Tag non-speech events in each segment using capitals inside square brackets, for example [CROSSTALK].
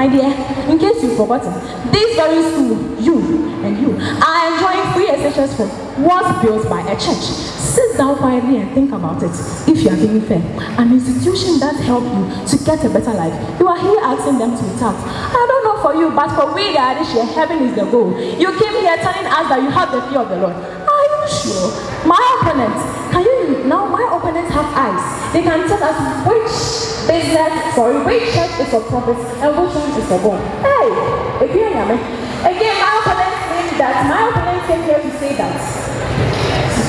My dear, in case you've forgotten, this very school, you and you, are enjoying free SHS for was built by a church. Sit down quietly and think about it. If you are being fair, an institution that help you to get a better life, you are here asking them to retard. I don't know for you, but for we that this heaven is the goal. You came here telling us that you have the fear of the Lord. Are you sure? My opponents, can you now? My opponents have eyes. They can tell us which business, sorry, which church is for profit and which God. Hey, if you hear me. Again, my opponents think that my opponents came here to say that.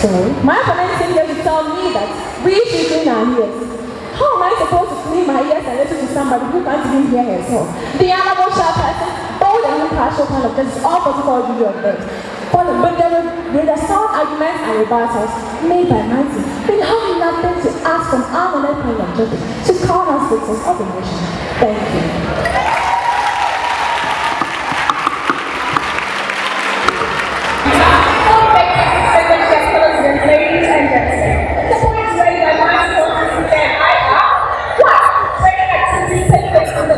Sorry, my opponents came here to tell me that we should clean our ears. How am I supposed to clean my ears and listen to somebody who can't even hear herself? The honorable person, bold and impartial kind of justice, all political view of them. But there with the sound arguments and rebuttals made by Mighty, we have nothing to ask from our honored kind of justice to call us victims of the nation. Thank you. Ladies and gentlemen, the points raised by my sources and I are one, training activities take place in the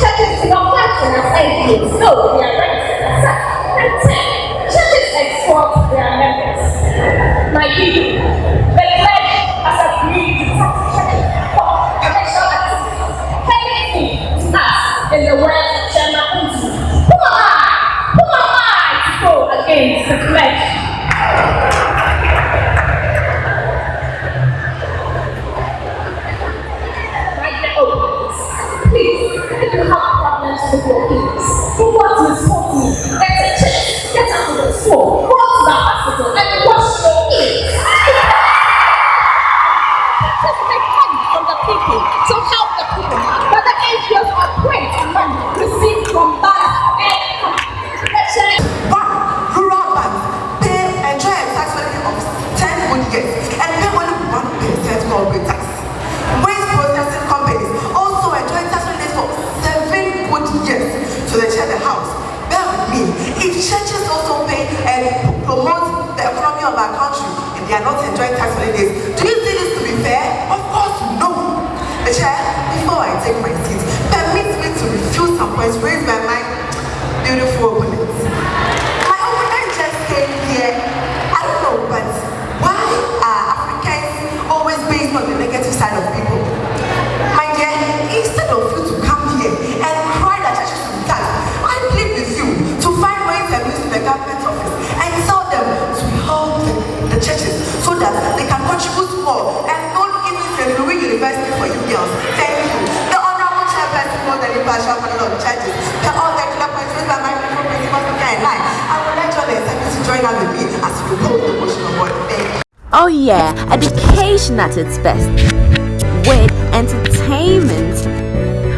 churches do not function as NGOs, no, they are registered as such. And ten, of the school, go to they are not enjoying tax holidays, do you see this to be fair? Of course, no. The chair, before I take my seat, permit me to refute some points raised by my beautiful University for you girls. Thank you. The honorable chairperson more than impartial panel of judges. The all the clear points raised by my beautiful principal speaker and I. I would like John and Secretary to join us with me as we propose the motion of order. Thank you. Oh yeah, education at its best. With entertainment.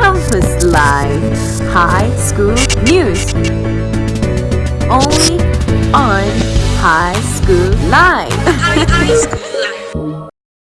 Campus Live. High School News. Only on High School Live. High School Life. [LAUGHS]